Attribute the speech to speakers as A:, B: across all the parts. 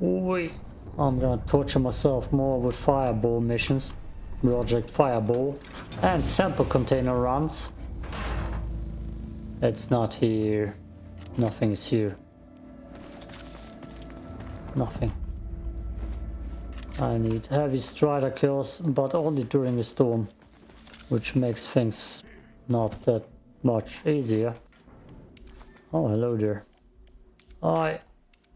A: Oi. I'm gonna torture myself more with fireball missions. Project Fireball. And sample container runs. It's not here. Nothing is here. Nothing. I need heavy strider kills, but only during a storm. Which makes things not that much easier. Oh, hello there. I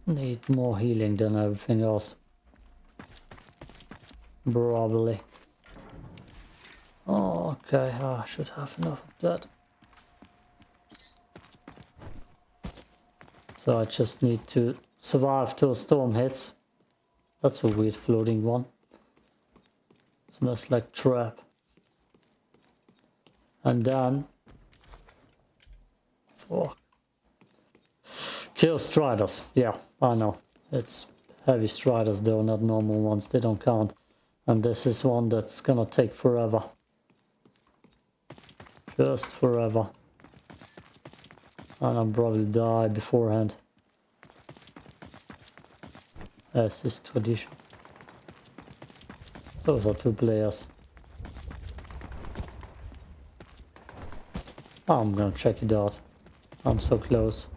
A: need more healing than everything else. Probably. Okay, I should have enough of that. So I just need to survive till storm hits. That's a weird floating one. Smells like trap. And then... Fuck. Kill striders. Yeah, I know. It's heavy striders though, not normal ones. They don't count. And this is one that's gonna take forever. Just forever. And I'll probably die beforehand. As is tradition. Those are two players. I'm gonna check it out. I'm so close.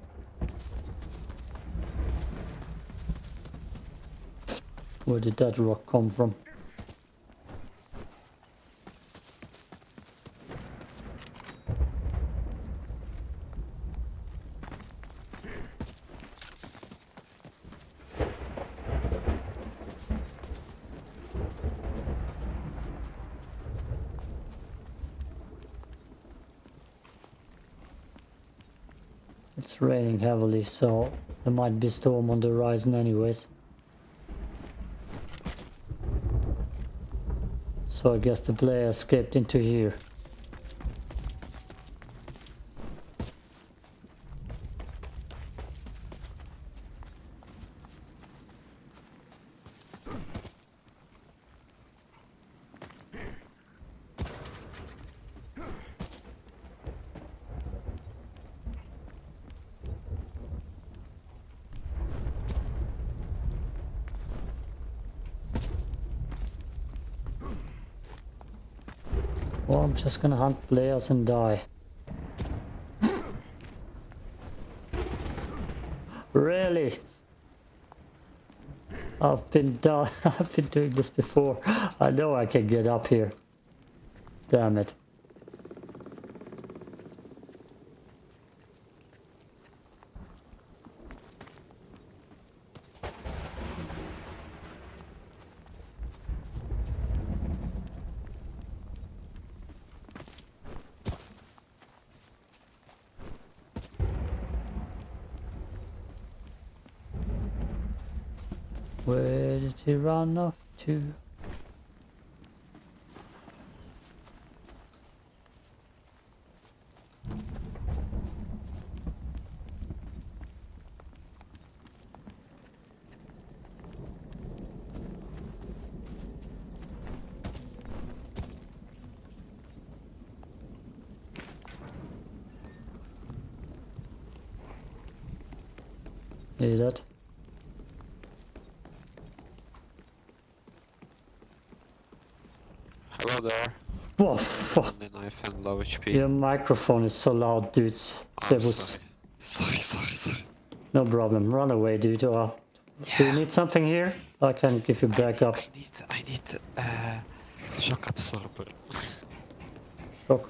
A: Where did that rock come from? It's raining heavily, so there might be storm on the horizon anyways. So I guess the player escaped into here. Well, I'm just gonna hunt players and die. really? I've been done. I've been doing this before. I know I can get up here. Damn it. Where did he run off that?
B: Hello there.
A: Whoa, fuck.
B: Only knife and low HP.
A: Your microphone is so loud, dudes.
B: I'm
A: was
B: sorry. sorry, sorry, sorry.
A: no problem. Run away, dude. Or do you need something here? I can give you backup.
B: I need, I need, uh, shock absorber.
A: Shock,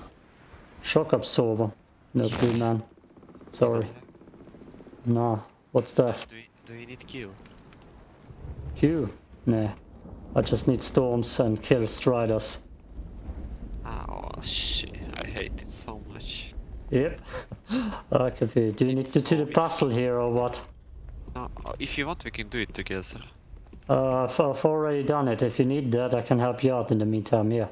A: shock absorber. No clue, man. Sorry. Nah. What's that?
B: Do you, do you need kill?
A: Q? Nah. I just need storms and kill striders.
B: Ah, oh shit, I hate it so much.
A: Yep. I can feel. Do you need to do the puzzle here or what?
B: No, uh, if you want, we can do it together.
A: Uh, I've, I've already done it. If you need that, I can help you out in the meantime. Yeah.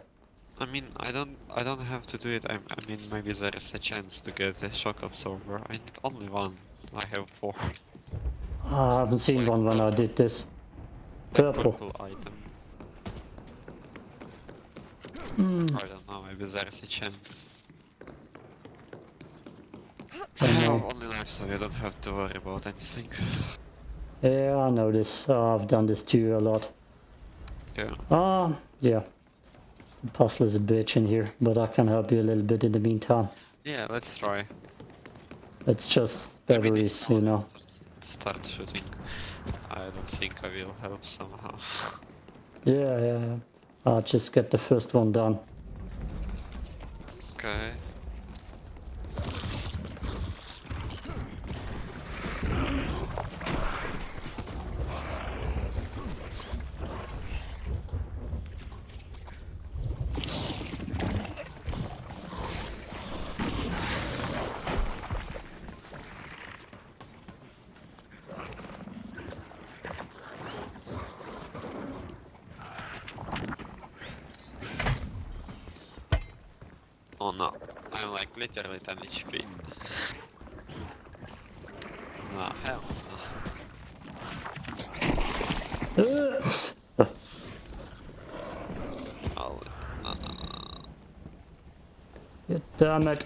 B: I mean, I don't, I don't have to do it. I, I mean, maybe there is a chance to get the shock absorber. I need only one. I have four.
A: Ah, I haven't seen one when I did this. Purple.
B: Purple item.
A: Hmm.
B: I don't know. Maybe there is a chance. I have
A: know.
B: only knife, so you don't have to worry about anything.
A: Yeah, I know this. Uh, I've done this too a lot.
B: Yeah.
A: Ah, yeah. The puzzle is a bitch in here, but I can help you a little bit in the meantime.
B: Yeah, let's try.
A: It's just
B: I mean,
A: batteries, you know.
B: Start shooting. I don't think I will help somehow.
A: Yeah, yeah, yeah. I'll just get the first one done.
B: okay. Oh no, I'm like literally 10 HP. No, hell no.
A: Uh,
B: Oh, no, no, no.
A: yeah, damn it.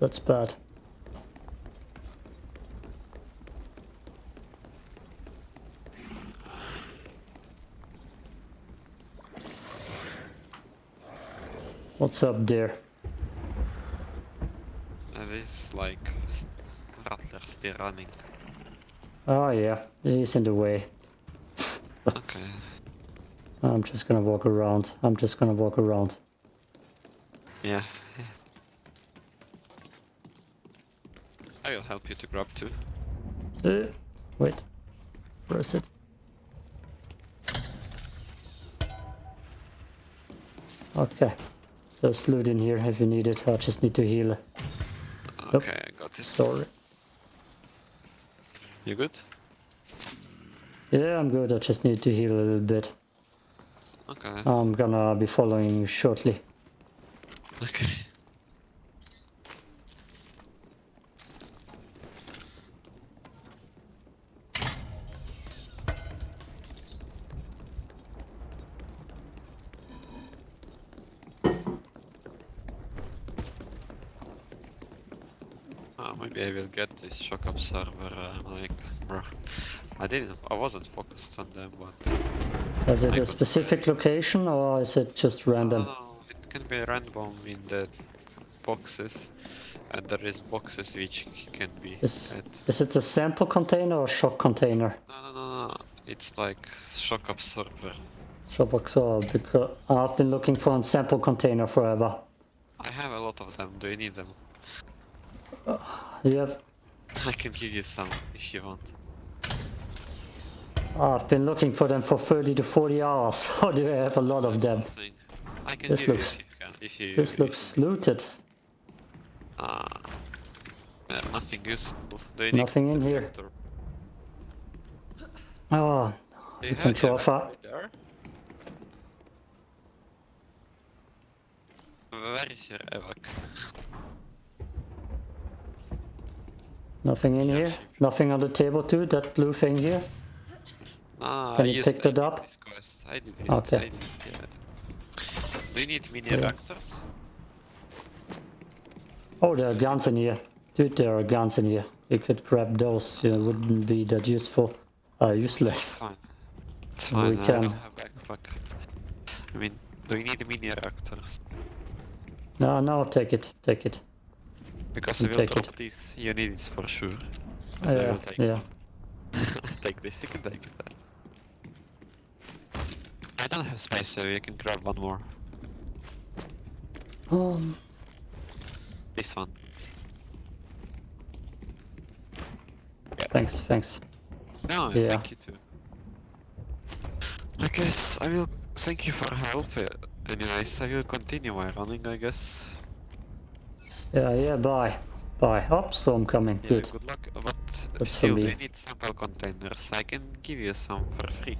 A: That's bad. What's up there?
B: And this is like s- Rattler still running.
A: Oh yeah, he's in the way.
B: Okay.
A: I'm just gonna walk around. I'm just gonna walk around.
B: Yeah. yeah. I will help you to grab too.
A: Uh, wait. Where is it? Okay. There's loot in here if you need it. I just need to heal.
B: Okay, I got this.
A: Sorry.
B: You good?
A: Yeah, I'm good. I just need to heal a little bit.
B: Okay.
A: I'm gonna be following you shortly.
B: Okay. Oh, maybe I will get this shock absorber. Uh, like, bro, I didn't. I wasn't focused on them, but
A: Is it
B: I
A: a specific
B: try.
A: location or is it just random?
B: no, it can be random in the boxes, and there is boxes which can be
A: Is,
B: at
A: is it a sample container or shock container?
B: No, no, no, no. It's like shock absorber.
A: Shock absorber, because I've been looking for a sample container forever.
B: I have a lot of them. Do you need them?
A: You have
B: I can give you some if you want.
A: I've been looking for them for 30 to 40 hours. How do I have a lot of them?
B: I can
A: This looks-
B: you if you. If you.
A: This looks looted.
B: Ah. Uh, nothing useful. Do you
A: Nothing
B: need
A: in here.
B: reactor?
A: Oh,
B: Do you
A: can
B: your
A: far.
B: right there? Where is your evac?
A: nothing in
B: Yeah,
A: here. Nothing on the table too. That blue thing here.
B: Ah,
A: Can
B: I
A: you
B: used,
A: pick
B: I
A: that up?
B: This quest. I did this.
A: Okay.
B: I did, yeah. Do you need mini
A: Yeah.
B: reactors?
A: Oh, there are guns in here. Dude, there are guns in here. You could grab those. It wouldn't be that useful. Uh,
B: It's
A: useless.
B: fine. It's
A: We
B: fine. I
A: can-
B: don't have backpack. I mean, do you need mini reactors?
A: No, no, take it. Take it.
B: Because
A: You
B: we will drop
A: it.
B: this. You need it for sure. I
A: Yeah,
B: take
A: yeah.
B: take this. You can take it. then. I don't have space, so you can grab one more.
A: Um,
B: This one.
A: thanks, thanks.
B: No,
A: Yeah.
B: thank you too. I guess I will thank you for help. uh, Anyways, I will continue my running, I guess.
A: Yeah, yeah, bye. Bye. Oh, storm coming.
B: Yeah,
A: Good.
B: good luck. But
A: That's
B: still, you need sample containers? I can give you some for free.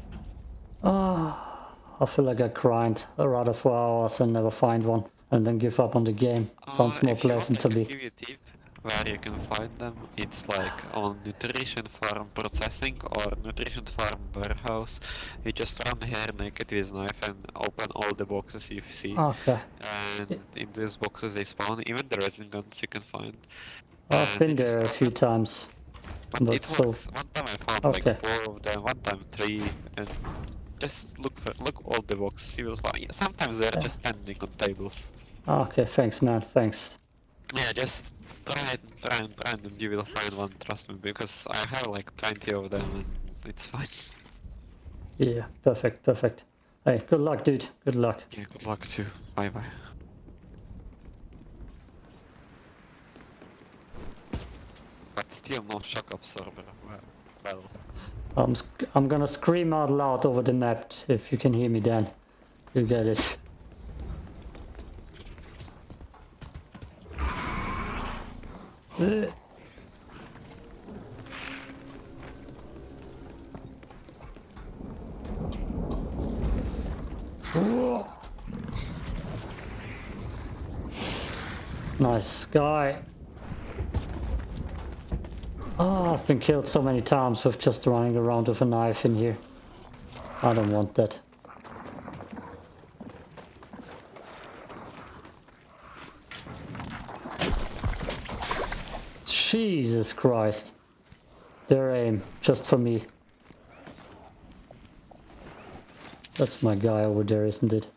A: Ah, I feel like I grind a rather for hours and never find one, and then give up on the game. Sounds
B: Uh,
A: more
B: if you want,
A: pleasant
B: I
A: to
B: can
A: me.
B: Give you a tip. where you can find them. It's like on nutrition farm processing or nutrition farm warehouse. You just run here naked with knife and open all the boxes you see.
A: Okay.
B: And in these boxes they spawn even the resin guns you can find.
A: I've been there a few times.
B: But,
A: but
B: it
A: so-
B: works. One time I found
A: Okay.
B: like four of them, one time three, and just look for look all the boxes you will find. Yeah, sometimes they're
A: Yeah.
B: just standing on tables.
A: Okay, thanks man, thanks.
B: Yeah, just try it, try and try and you will find one. Trust me, because I have like twenty of them and it's fine.
A: Yeah, perfect, perfect. Hey, good luck dude, good luck.
B: Yeah, good luck too. Bye bye. But still no shock absorber. Well.
A: I'm, sc- I'm gonna scream out loud over the map if you can hear me then. You get it. Nice guy. Oh, ah, I've been killed so many times with just running around with a knife in here. I don't want that. Jesus Christ. Their aim, just for me. That's my guy over there, isn't it?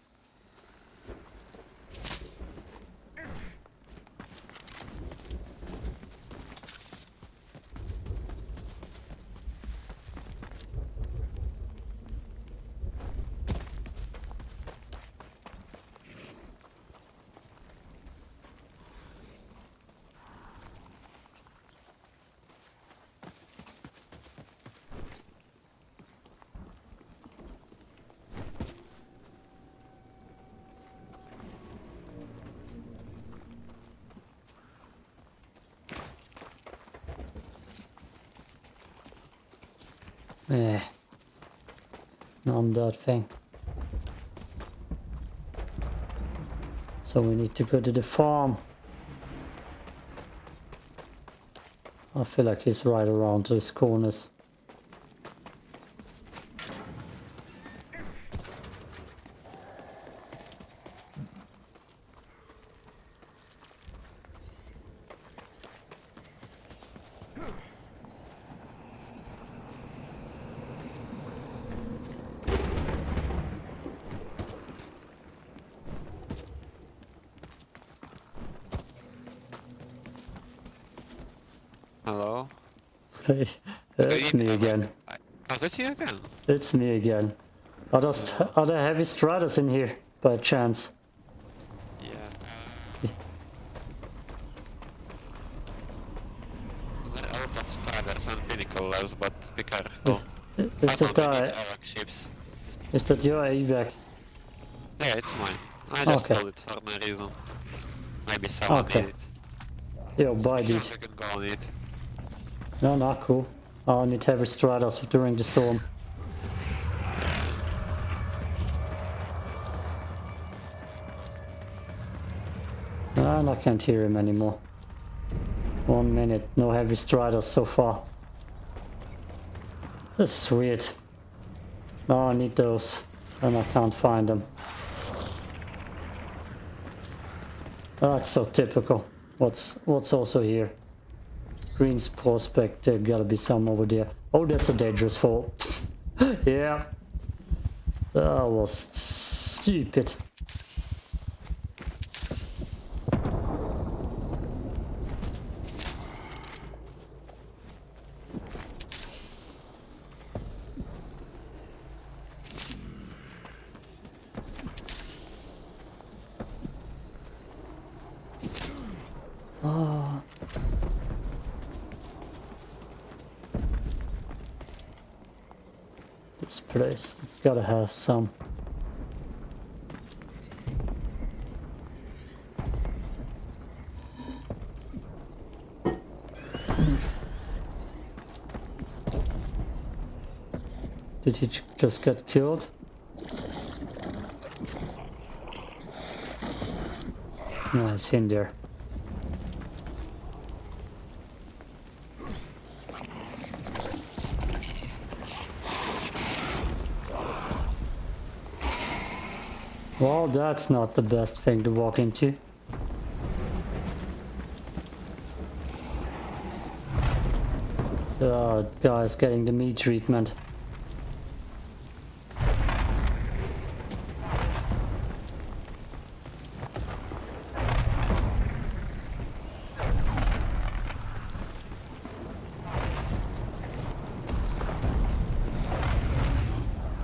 A: Eh. On that thing. So we need to go to the farm. I feel like he's right around those corners.
B: Hello.
A: Hey, it's me again.
B: I, oh, you again.
A: It's me again. Are there, st- are there heavy striders in here by chance?
B: Yeah. uh, There are a lot of striders and pinnacle levels, but be careful.
A: I-
B: I
A: Is that,
B: don't need Arak ships.
A: is that your evac?
B: Yeah, it's mine. I just
A: Okay.
B: stole it for no reason. Maybe someone
A: Okay.
B: need it.
A: Yo, bye
B: Sure,
A: dude.
B: you can go on it.
A: No, not cool. I need heavy striders during the storm. And I can't hear him anymore. One minute, no heavy striders so far. This is weird. No, I need those, and I can't find them. Ah, That's so typical. What's what's also here? Green's prospect, there gotta be some over there. Oh, that's a dangerous fall. yeah. That was stupid. Ah. This place gotta have some. Did he just get killed? No, it's in there. Well, that's not the best thing to walk into. The guy's getting the meat treatment.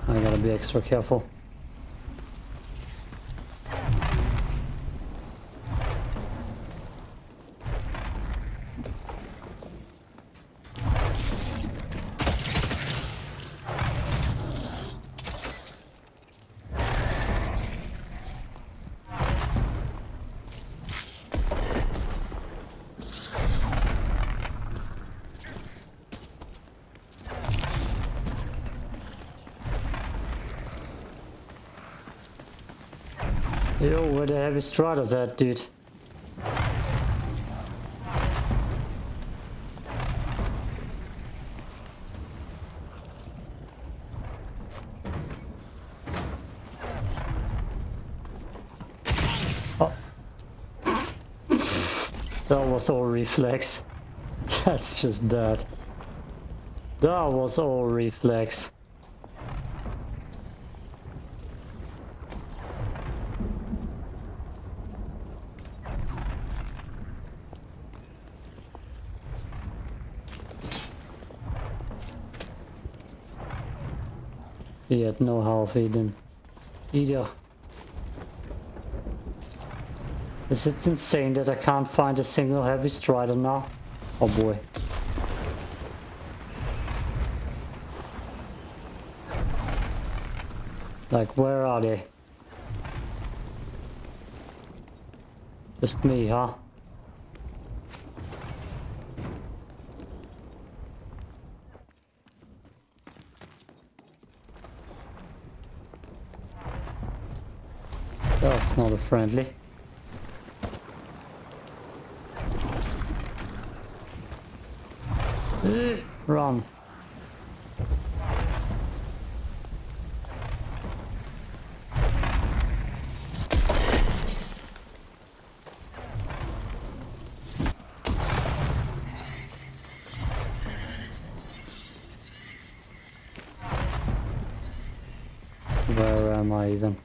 A: I gotta be extra careful. Where the heavy dude? Oh. That was all reflex. That's just that. That was all reflex. No health even. Either. Is it insane that I can't find a single heavy strider now? Oh boy. Like, where are they? Just me, huh? Not a friendly. Run. Where am I even?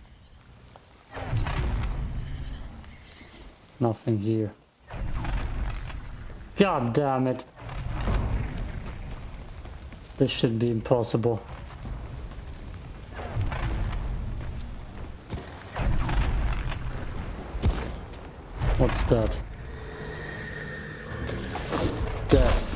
A: Nothing here. God damn it. This should be impossible. What's that? Death.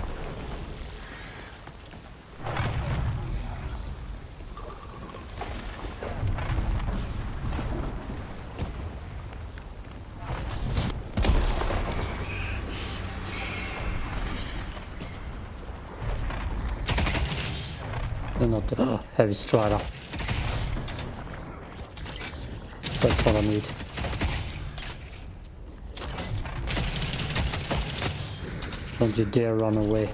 A: They're not the heavy strider. That's what I need. Don't you dare run away.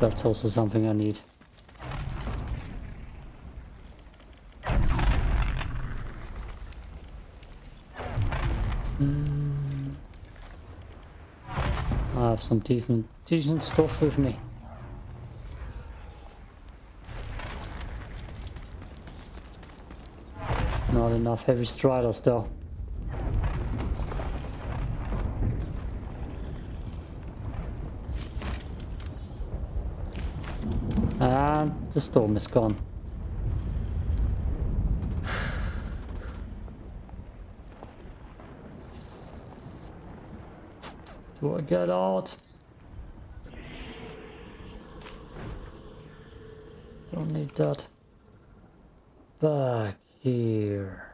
A: That's also something I need. Some decent, decent stuff with me. Not enough heavy striders though. Ah, and the storm is gone. I get out? Don't need that. Back here.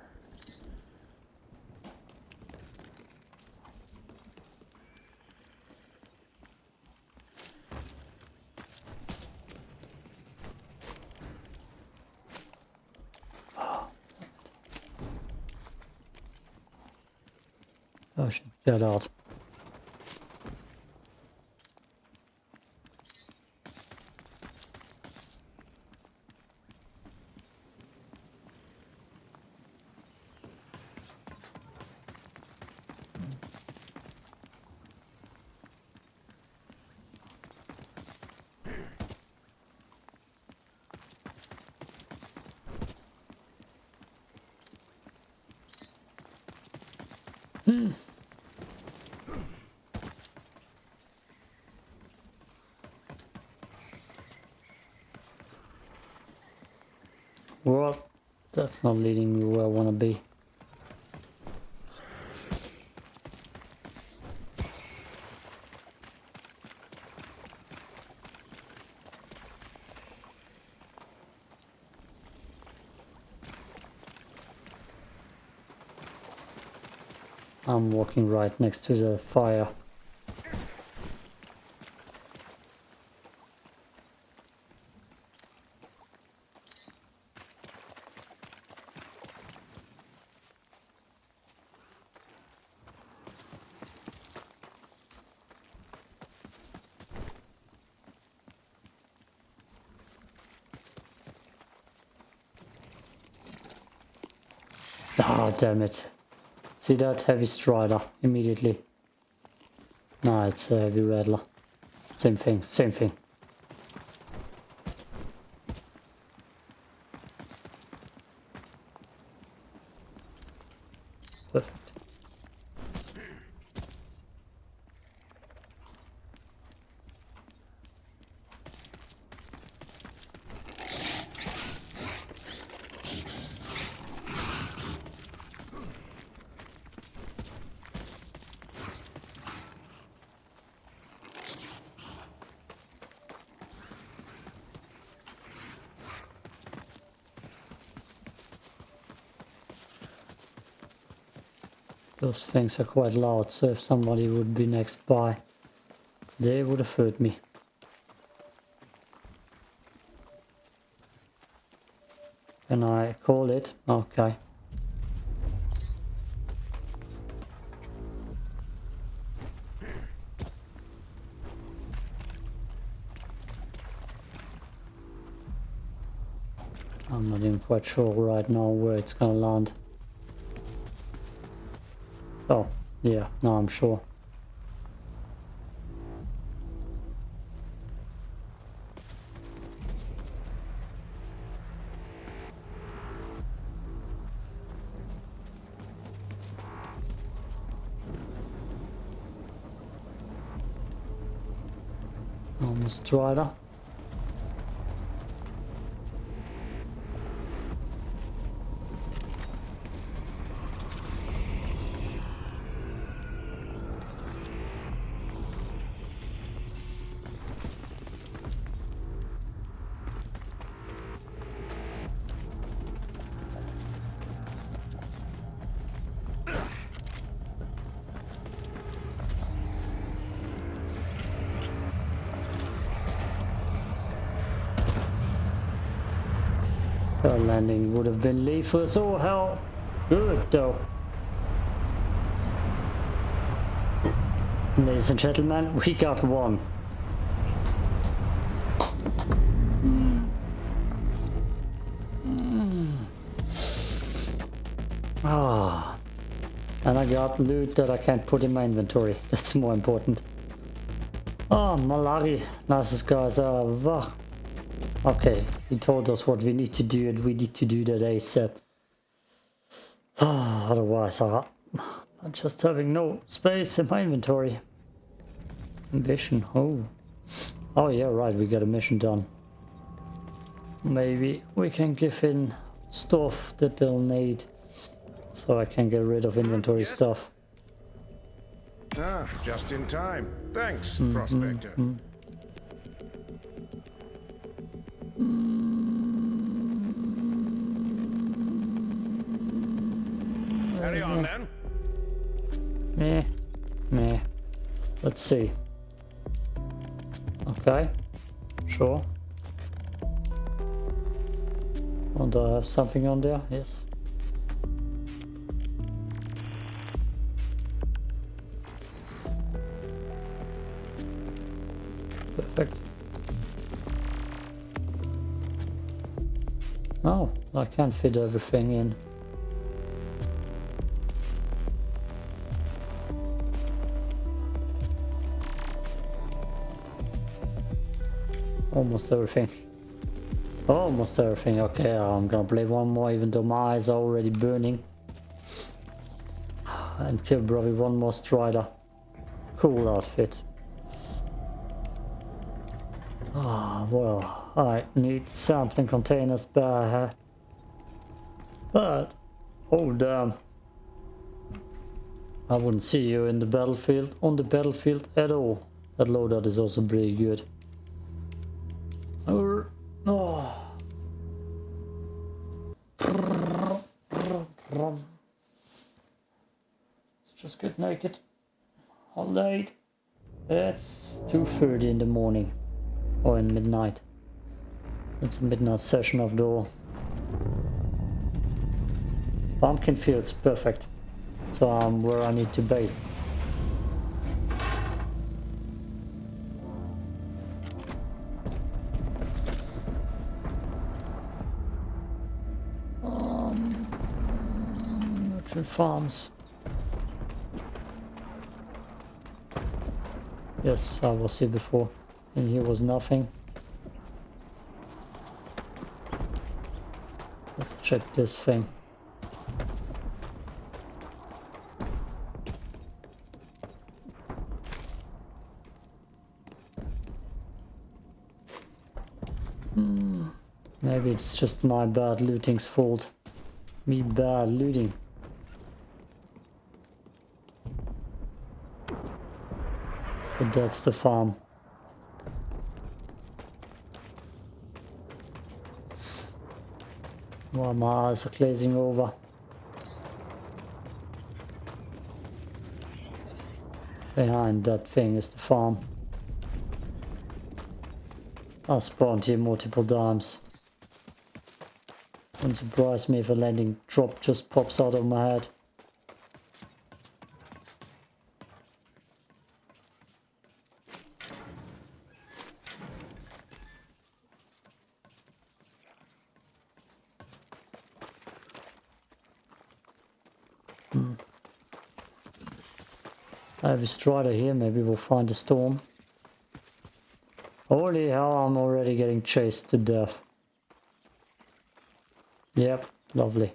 A: Oh, I should get out. Well, that's not leading me where I want to be. I'm walking right next to the fire. Ah, damn it. See that heavy strider immediately. No, it's a heavy rattler. Same thing, same thing. Perfect. Those things are quite loud, so if somebody would be next by, they would have heard me. Can I call it? Okay. I'm not even quite sure right now where it's gonna land. Yeah, no, I'm sure. Landing would have been lethal all hell. Good though. Ladies and gentlemen, we got one. Ah. And I got loot that I can't put in my inventory. That's more important. Oh, Malari. Nice guys. Wah. Okay, he told us what we need to do and we need to do that ASAP. Otherwise, I, I'm just having no space in my inventory. Ambition, oh. Oh yeah, right, we got a mission done. Maybe we can give in stuff that they'll need. So I can get rid of inventory
C: yes?
A: stuff.
C: Ah, just in time. Thanks,
A: Mm-hmm,
C: Prospector. Carry on then.
A: Meh. Meh. Let's see. Okay. Sure. Want I have something on there? Yes. Perfect. Oh, I can't fit everything in. Almost everything. Almost everything. Okay, I'm gonna play one more even though my eyes are already burning. and kill probably one more strider. Cool outfit. Ah, well, I need sampling containers back. But, oh damn. I wouldn't see you in the battlefield, on the battlefield at all. That loadout is also pretty good. Oh. Let's just get naked. How late? It's 2.30 in the morning. Or in midnight. It's a midnight session after all. Pumpkin fields, perfect. So I'm where I need to be. Farms. Yes, I was here before. And here was nothing. Let's check this thing. Hmm, Maybe it's just my bad looting's fault. Me bad looting. That's the farm. Well, my eyes are glazing over. Behind that thing is the farm. I spawned here multiple times. Wouldn't surprise me if a landing drop just pops out of my head. Have a strider here, maybe we'll find a storm. Oh, Holy hell, I'm already getting chased to death. Yep, lovely.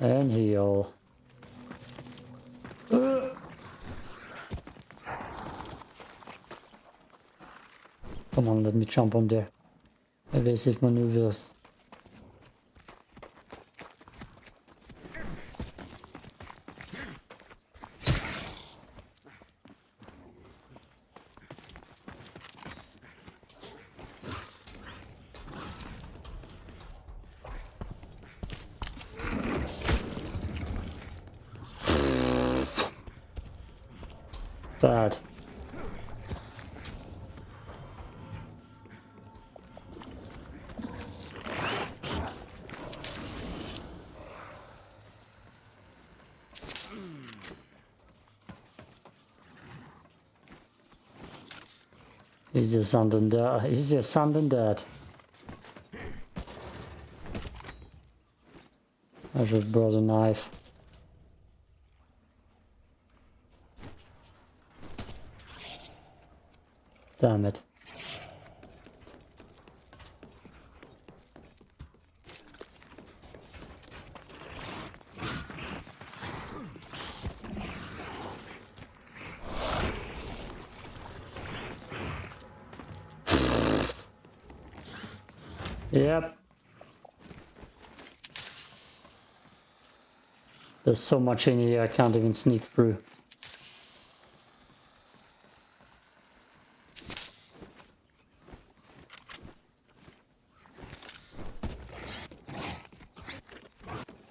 A: And heal. Come on, let me jump on there. Evasive maneuvers. Bad. Easier sun than that. Easier sun than that. I just brought a knife. Damn it. Yep. There's so much in here I can't even sneak through.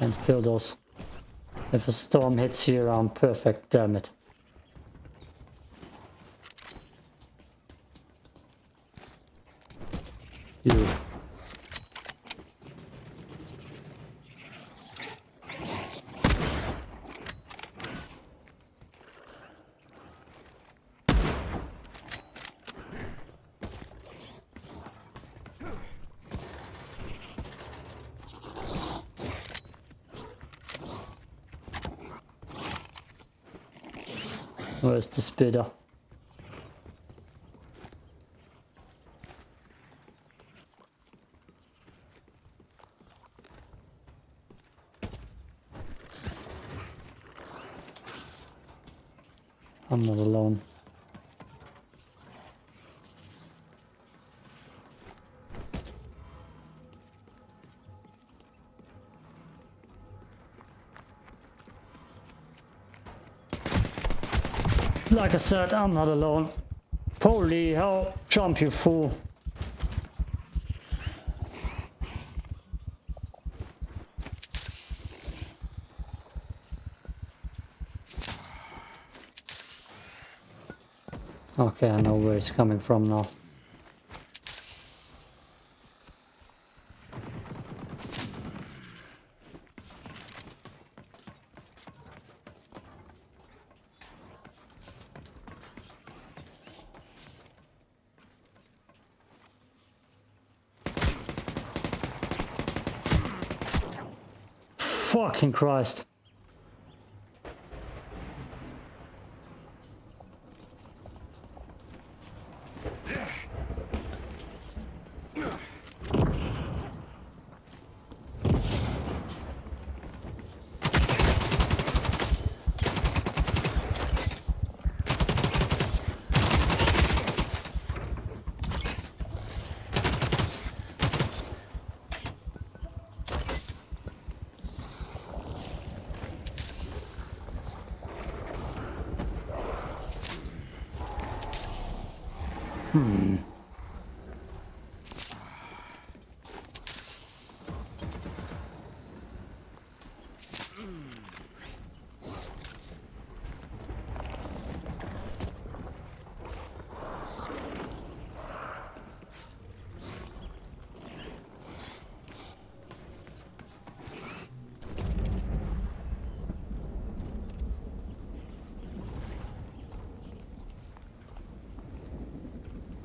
A: And kill those. If a storm hits here, I'm perfect, damn it. You. Where's the spitter? I'm Like I said, I'm not alone. Holy hell, jump you fool. Okay, I know where it's coming from now. Fucking Christ.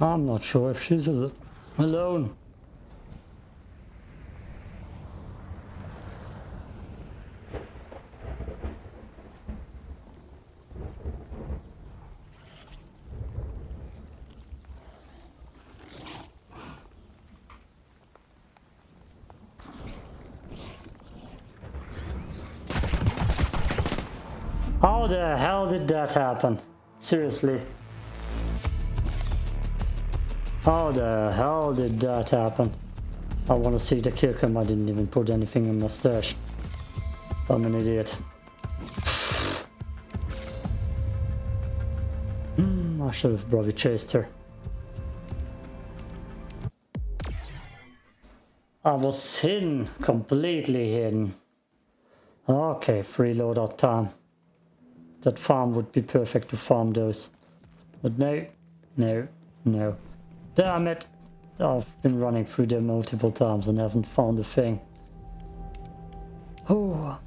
A: I'm not sure if she's al alone. How the hell did that happen? Seriously. How the hell did that happen? I want to see the cam. I didn't even put anything in my stash. I'm an idiot. Hmm, I should have probably chased her. I was hidden, completely hidden. Okay, free loadout time. That farm would be perfect to farm those. But no, no, no. Damn it! Oh, I've been running through there multiple times and haven't found a thing. Oh,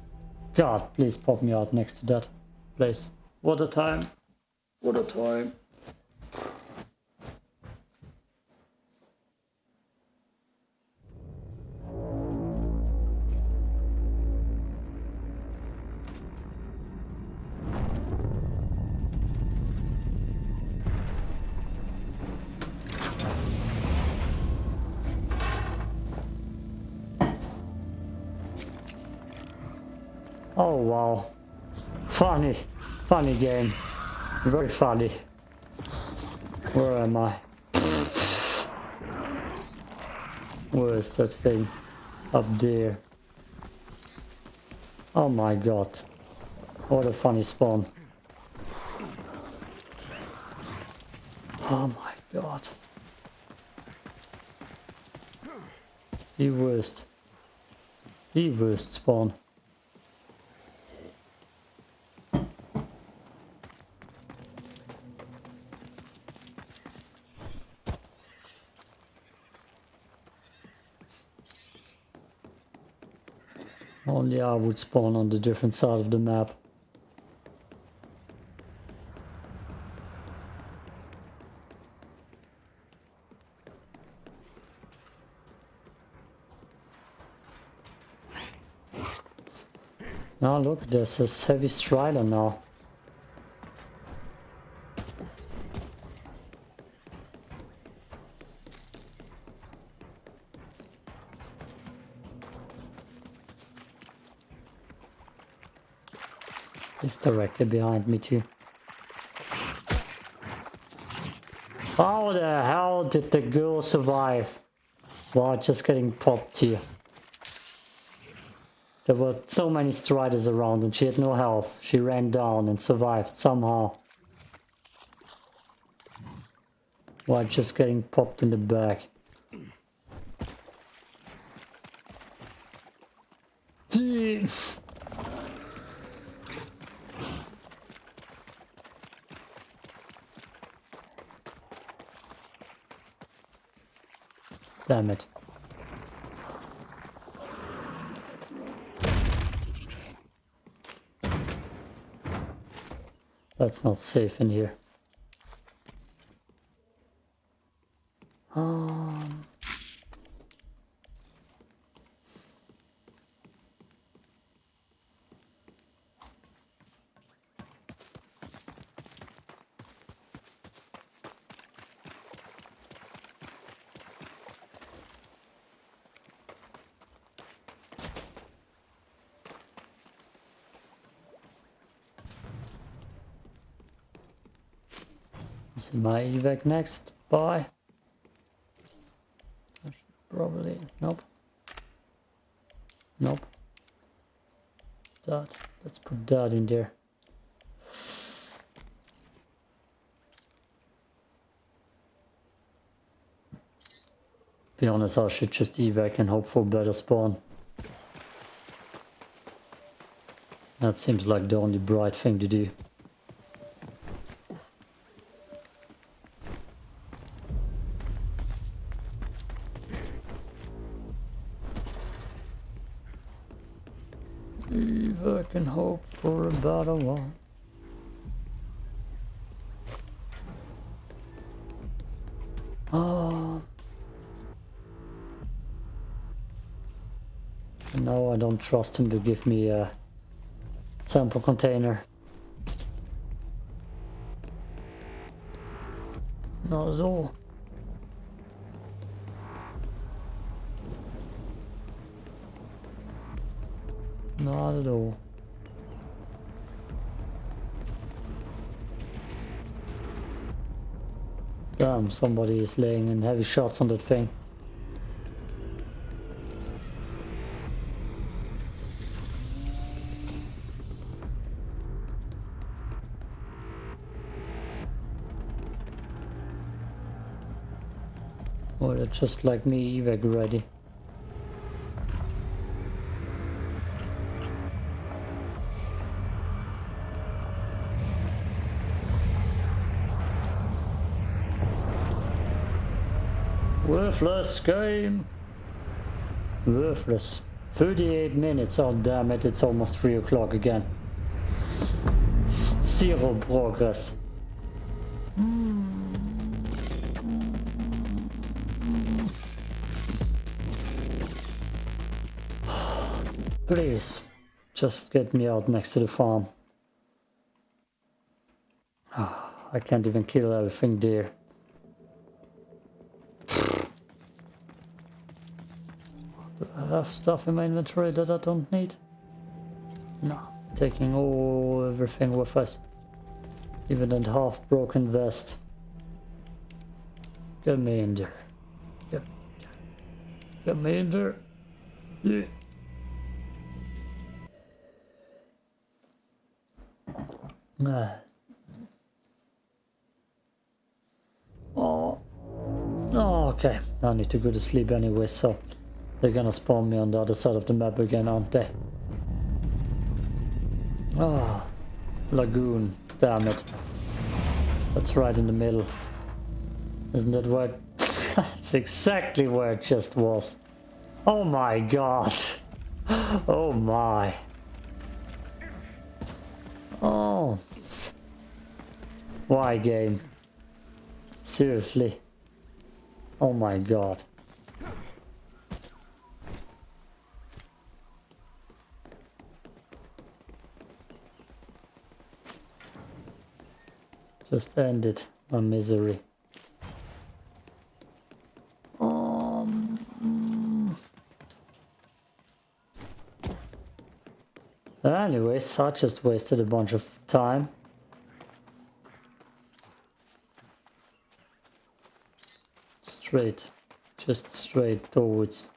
A: God, please pop me out next to that place. What a time. What a time. Funny game. Very funny. Where am I? Where is that thing? Up there. Oh my god. What a funny spawn. Oh my god. The worst. The worst spawn. Would spawn on the different side of the map. Now look, there's a heavy strider now. directly behind me too. How the hell did the girl survive? While just getting popped here. There were so many striders around and she had no health. She ran down and survived somehow. While just getting popped in the back. Damn it. That's not safe in here. Um, evac next? Bye. Probably. Nope. Nope. That. Let's put that in there. Be honest, I should just evac and hope for better spawn. That seems like the only bright thing to do. Trust him to give me a sample container. Not at all. Not at all. Damn, somebody is laying in heavy shots on that thing. Just like me, evac ready. Worthless game. Worthless. 38 minutes, oh damn it, it's almost 3 o'clock again. Zero progress. Please, just get me out next to the farm. Ah, I can't even kill everything there. Do I have stuff in my inventory that I don't need? No, taking all everything with us. Even that half broken vest. Get me in there. Get, get me in there. Yeah. Oh. Oh, okay. I need to go to sleep anyway, so they're gonna spawn me on the other side of the map again, aren't they? Ah, lagoon. Damn it. That's right in the middle. Isn't that where? That's exactly where it just was. Oh my god. Oh my. Oh. Why game? Seriously. Oh my god. Just ended my misery. Um, anyways, I just wasted a bunch of time. Straight. Just straight towards.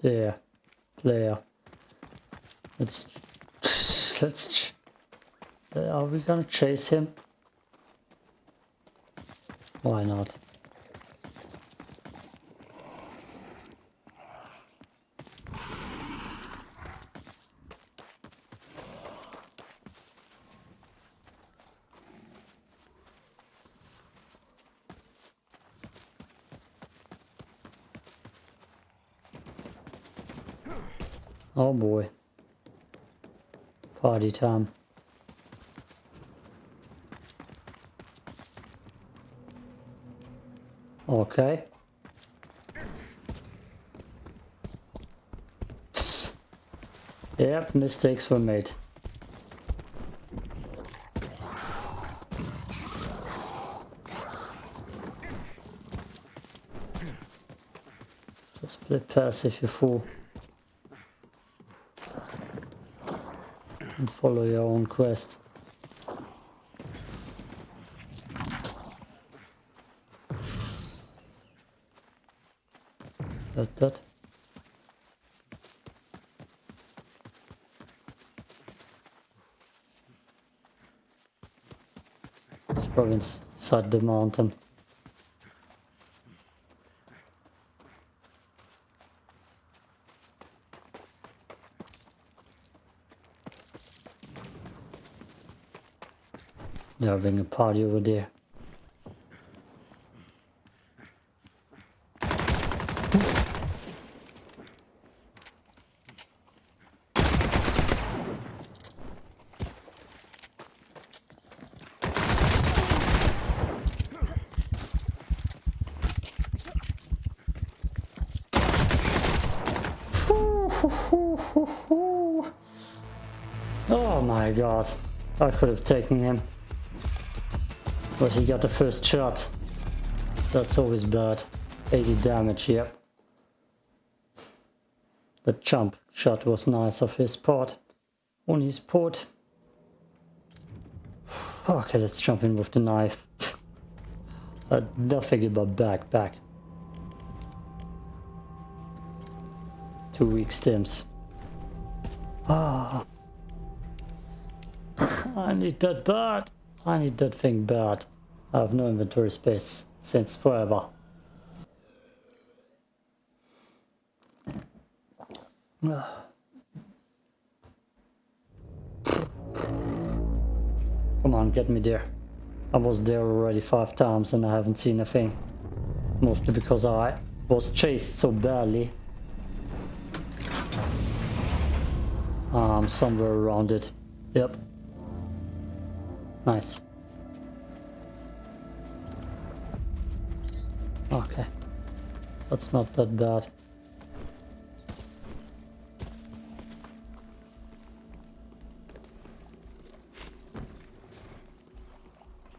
A: There. There. Let's. Let's. ch- Uh, Are we gonna chase him? Why not? Oh boy. Party time. Okay. Yep, mistakes were made. Just split pass if you fool. and follow your own quest. That that. It's probably inside the mountain. They're having a party over there. Oh my god. I could have taken him. But he got the first shot. That's always bad. 80 damage, yep. The jump shot was nice of his part. On his port. Okay, let's jump in with the knife. uh, nothing about back, back. Two weak stims. Ah. I need that bad. I need that thing bad. I have no inventory space since forever. Come on, get me there. I was there already five times and I haven't seen a thing. Mostly because I was chased so badly. Um, somewhere around it. Yep. Nice. Okay. That's not that bad.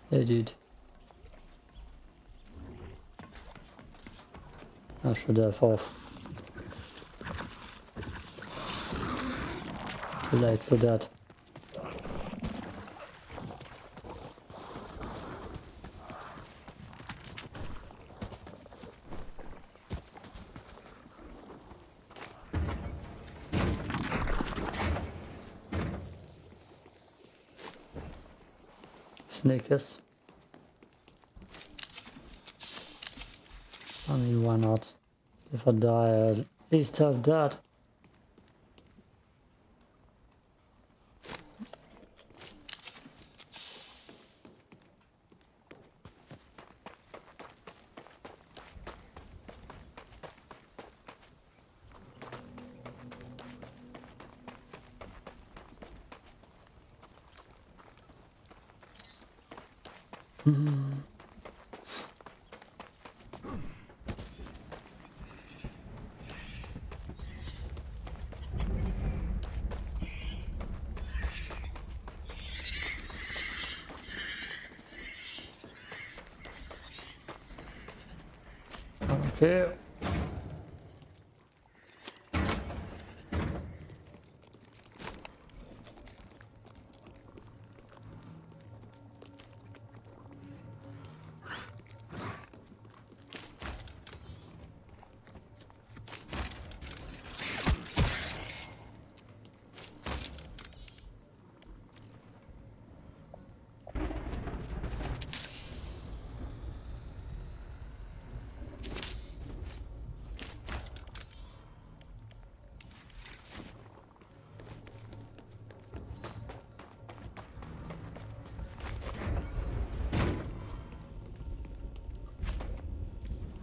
A: Hey dude. I should have off. Too late for that. I mean, why not? If I die, at least have that. okay.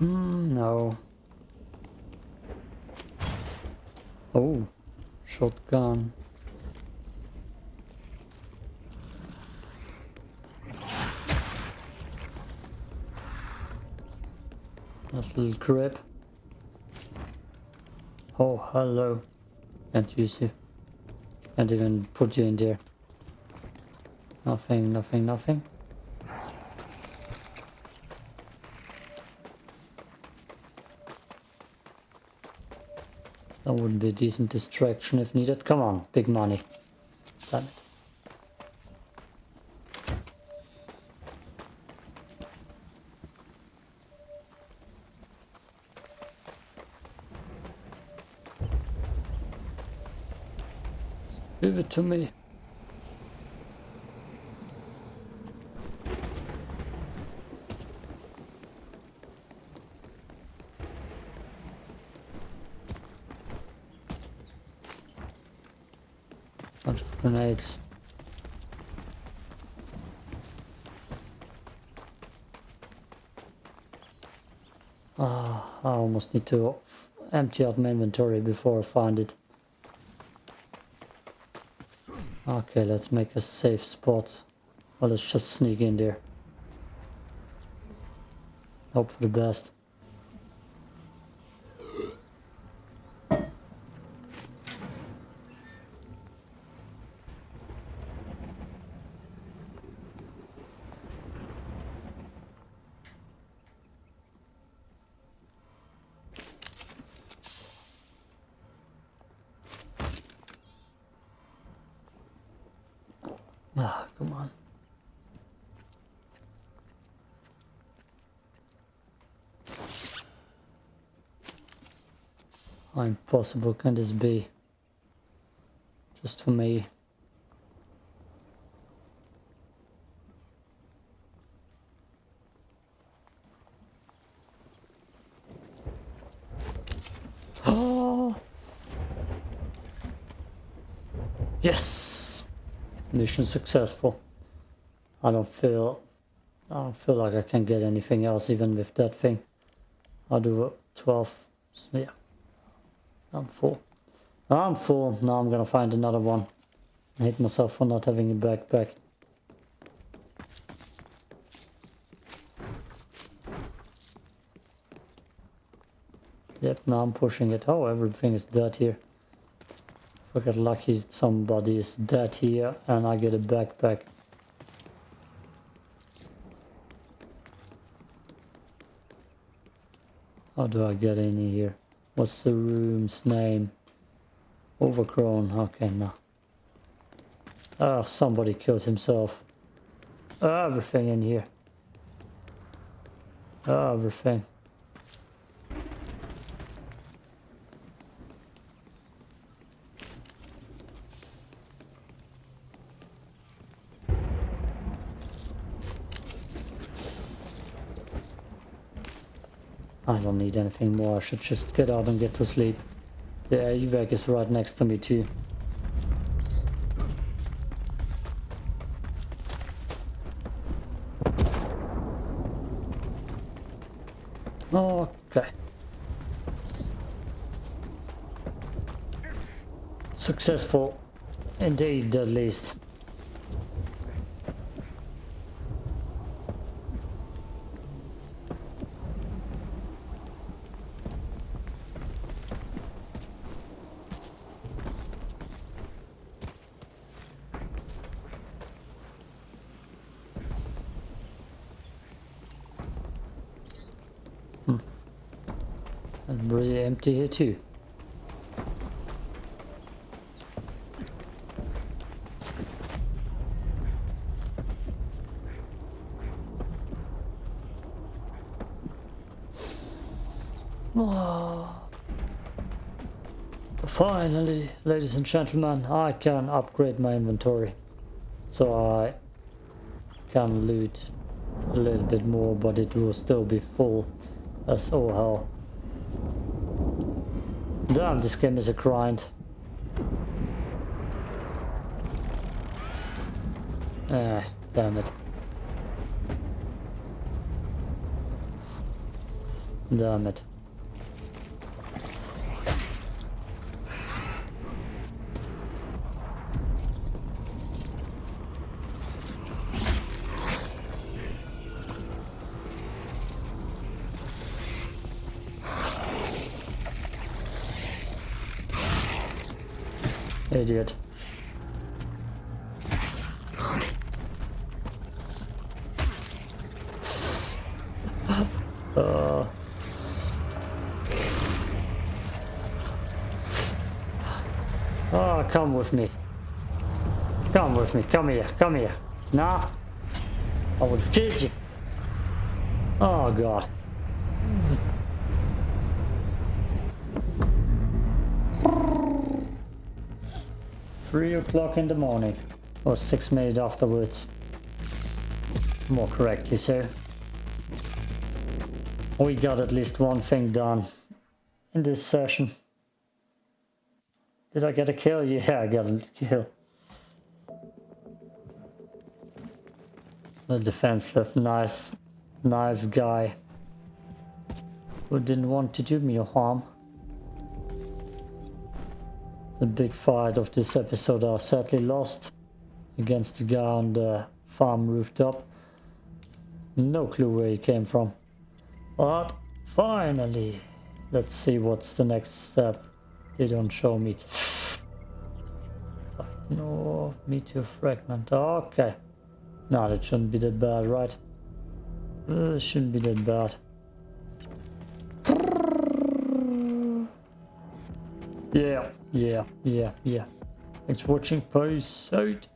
A: Hmm, no. Oh, shotgun. Nice little crib. Oh, hello. Can't use you. Can't even put you in there. Nothing, nothing, nothing. That would be a decent distraction if needed. Come on, big money. Damn it. Give it to me. Bunch of grenades. Ah, I almost need to empty out my inventory before I find it. Okay, let's make a safe spot. Well, let's just sneak in there. Hope for the best. How impossible can this be? Just for me. Oh! Yes! Mission successful. I don't feel I don't feel like I can get anything else even with that thing. I'll do 12. Yeah. I'm full. I'm full. Now I'm gonna find another one. I hate myself for not having a backpack. Yep, now I'm pushing it. Oh, everything is dead here. If I get lucky, somebody is dead here and I get a backpack. How do I get in here? What's the room's name? Overgrown. Okay, no. Ah, somebody killed himself. Everything in here. Everything. Don't need anything more. I should just get out and get to sleep. The evac is right next to me too. Okay. Successful. Indeed, at least. Empty here too. Oh. Finally, ladies and gentlemen, I can upgrade my inventory. So I can loot a little bit more, but it will still be full as all hell. Damn, this game is a grind. Ah, damn it. Damn it. Idiot. Uh. Oh, come with me. Come with me. Come here. Come here. Nah. I would have killed you. Oh, God. Three o'clock in the morning. Or six minutes afterwards. More correctly so. We got at least one thing done in this session. Did I get a kill? Yeah, I got a kill. The defensive, nice knife guy who didn't want to do me a harm. The big fight of this episode are sadly lost against the guy on the farm rooftop. No clue where he came from. But finally, let's see what's the next step. They don't show me. No, meteor fragment. Okay. No, that shouldn't be that bad, right? Uh, shouldn't be that bad. Yeah, yeah, yeah, yeah. Thanks for watching. Peace out.